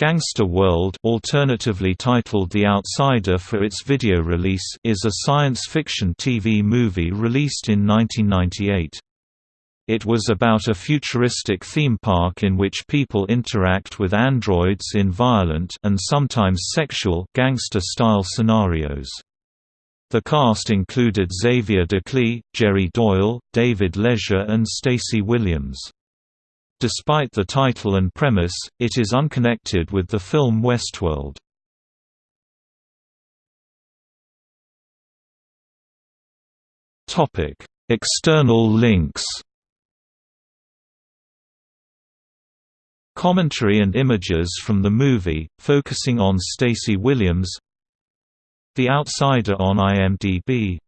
Gangster World alternatively titled The Outsider for its video release is a science fiction TV movie released in 1998. It was about a futuristic theme park in which people interact with androids in violent and sometimes sexual gangster-style scenarios. The cast included Xavier Declie, Jerry Doyle, David Leisure and Stacey Williams. Despite the title and premise, it is unconnected with the film Westworld. External links. Commentary and images from the movie, focusing on Stacey Williams. The Outsider on IMDb